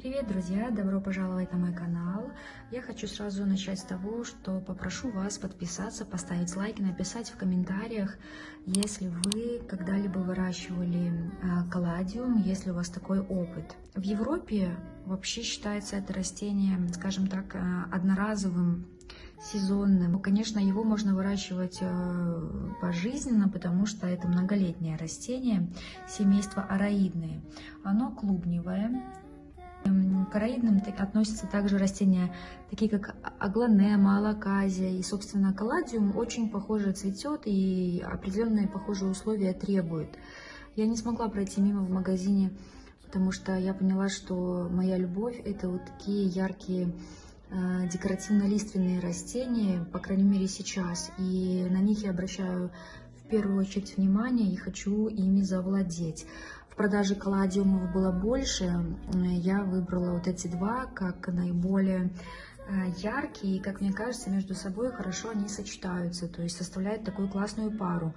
Привет, друзья! Добро пожаловать на мой канал. Я хочу сразу начать с того, что попрошу вас подписаться, поставить лайк, написать в комментариях, если вы когда-либо выращивали э, каладиум, если у вас такой опыт. В Европе вообще считается это растение, скажем так, э, одноразовым сезонным. Конечно, его можно выращивать э, пожизненно, потому что это многолетнее растение, семейство араидные. Оно клубневое, к араидным относятся также растения, такие как аглонема, алаказия и, собственно, каладиум очень похоже цветет и определенные похожие условия требует. Я не смогла пройти мимо в магазине, потому что я поняла, что моя любовь – это вот такие яркие э, декоративно-лиственные растения, по крайней мере сейчас, и на них я обращаю в первую очередь внимание и хочу ими завладеть продаже колладиумов было больше, я выбрала вот эти два как наиболее э, яркие, и, как мне кажется, между собой хорошо они сочетаются, то есть составляют такую классную пару.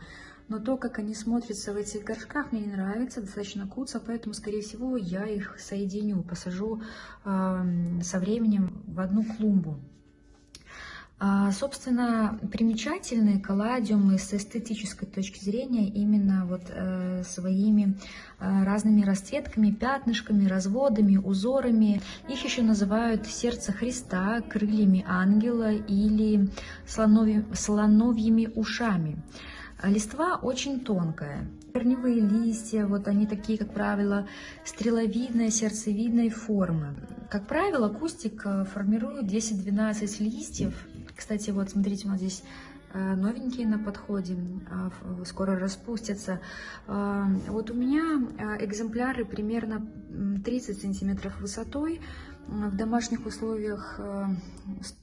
Но то, как они смотрятся в этих горшках, мне не нравится, достаточно куца, поэтому, скорее всего, я их соединю, посажу э, со временем в одну клумбу. А, собственно, примечательны колладиумы с эстетической точки зрения именно вот э, своими э, разными расцветками, пятнышками, разводами, узорами. Их еще называют сердце Христа, крыльями ангела или слонови, слоновьими ушами. Листва очень тонкая. Корневые листья, вот они такие, как правило, стреловидной, сердцевидной формы. Как правило, кустик э, формирует 10-12 листьев кстати, вот смотрите, вот здесь э, новенькие на подходе, а, скоро распустятся. А, вот у меня э, экземпляры примерно 30 сантиметров высотой. В домашних условиях э,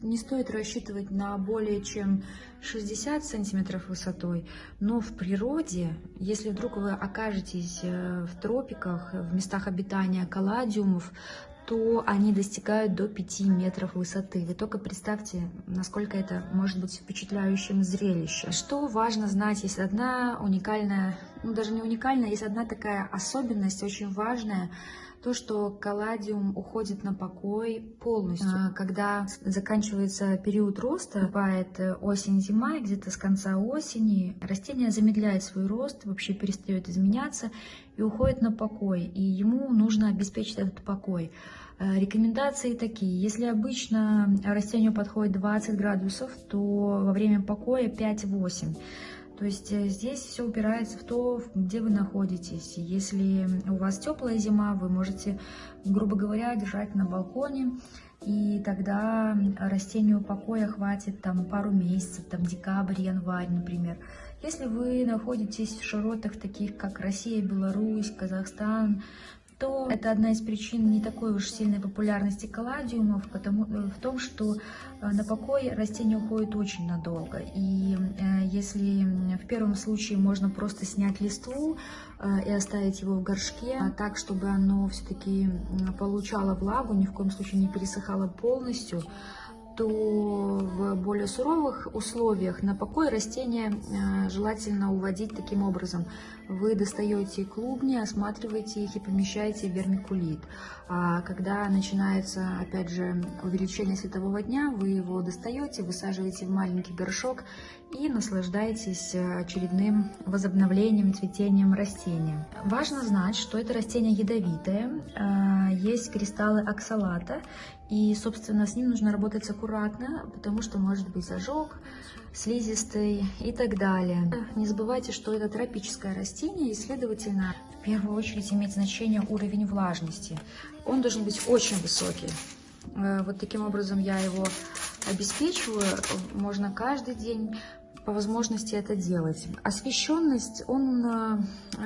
не стоит рассчитывать на более чем 60 сантиметров высотой, но в природе, если вдруг вы окажетесь в тропиках, в местах обитания каладиумов, то они достигают до 5 метров высоты. Вы только представьте, насколько это может быть впечатляющим зрелищем. Что важно знать, есть одна уникальная, ну даже не уникальная, есть одна такая особенность, очень важная, то, что калладиум уходит на покой полностью. А, когда заканчивается период роста, бывает э, осень-зима, где-то с конца осени, растение замедляет свой рост, вообще перестает изменяться и уходит на покой. И ему нужно обеспечить этот покой. Э, рекомендации такие. Если обычно растению подходит 20 градусов, то во время покоя 5-8. То есть э, здесь все упирается в то, где вы находитесь. Если у вас теплая зима, вы можете, грубо говоря, держать на балконе, и тогда растению покоя хватит там пару месяцев, там декабрь, январь, например. Если вы находитесь в широтах таких, как Россия, Беларусь, Казахстан, то это одна из причин не такой уж сильной популярности колладиумов, потому, э, в том, что э, на покой растение уходит очень надолго. И э, если в первом случае можно просто снять листву и оставить его в горшке, а так, чтобы оно все-таки получало влагу, ни в коем случае не пересыхало полностью, то в более суровых условиях на покой растения э, желательно уводить таким образом. Вы достаете клубни, осматриваете их и помещаете вермикулит. А когда начинается, опять же, увеличение светового дня, вы его достаете, высаживаете в маленький горшок и наслаждаетесь очередным возобновлением, цветением растения. Важно знать, что это растение ядовитое, э, есть кристаллы оксалата, и, собственно, с ним нужно работать аккуратно, потому что может быть ожог, слизистый и так далее. Не забывайте, что это тропическое растение, и, следовательно, в первую очередь имеет значение уровень влажности. Он должен быть очень высокий. Э, вот таким образом я его обеспечиваю. Можно каждый день по возможности это делать. Освещенность, он, э,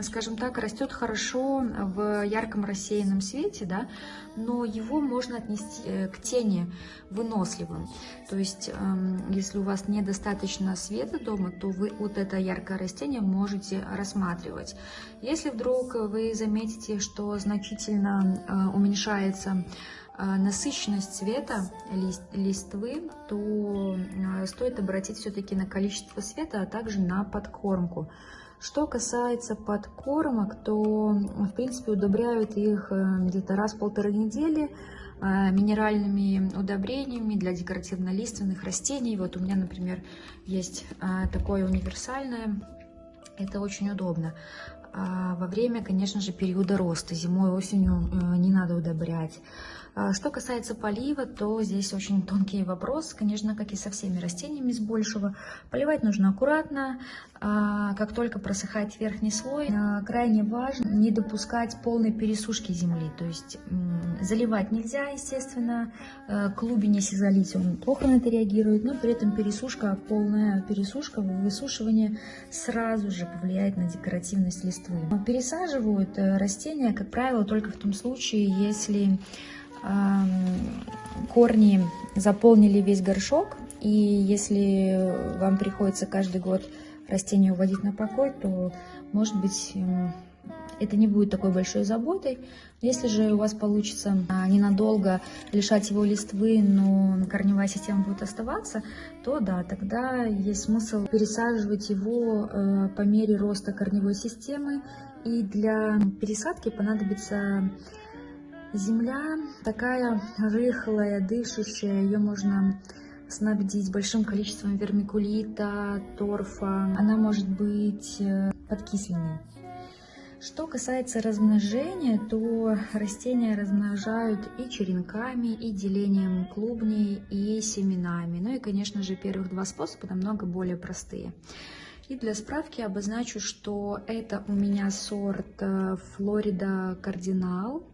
скажем так, растет хорошо в ярком рассеянном свете, да, но его можно отнести э, к тени выносливым. То есть, эм, если у вас недостаточно света дома, то вы вот это яркое растение можете рассматривать. Если вдруг вы заметите, что значительно э, уменьшается насыщенность цвета лист, листвы, то а, стоит обратить все-таки на количество света, а также на подкормку, Что касается подкормок, то, в принципе, удобряют их э, где-то раз в полторы недели э, минеральными удобрениями для декоративно-лиственных растений. Вот у меня, например, есть э, такое универсальное. Это очень удобно. А во время, конечно же, периода роста. Зимой, осенью не надо удобрять. А, что касается полива, то здесь очень тонкий вопрос, конечно, как и со всеми растениями с большего. Поливать нужно аккуратно, а, как только просыхает верхний слой. А, крайне важно не допускать полной пересушки земли, то есть заливать нельзя, естественно, клубень, если залить, он плохо на это реагирует, но при этом пересушка, полная пересушка, высушивание сразу же повлияет на декоративность листвы. Пересаживают э, растения, как правило, только в том случае, если корни заполнили весь горшок, и если вам приходится каждый год растение уводить на покой, то, может быть, это не будет такой большой заботой. Если же у вас получится а, ненадолго лишать его листвы, но корневая система будет оставаться, то да, тогда есть смысл пересаживать его э, по мере роста корневой системы. И для пересадки понадобится Земля такая рыхлая, дышащая, ее можно снабдить большим количеством вермикулита, торфа. Она может быть э, подкисленной. Что касается размножения, то растения размножают и черенками, и делением клубней, и семенами. Ну и, конечно же, первых два способа намного более простые. И для справки обозначу, что это у меня сорт Флорида Кардинал.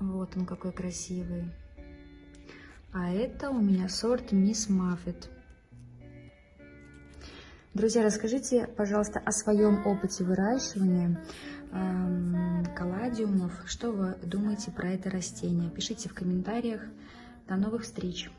Вот он какой красивый. А это у меня сорт Мисс Маффет. Друзья, расскажите, пожалуйста, о своем опыте выращивания эм, калладиумов. Что вы думаете про это растение? Пишите в комментариях. До новых встреч!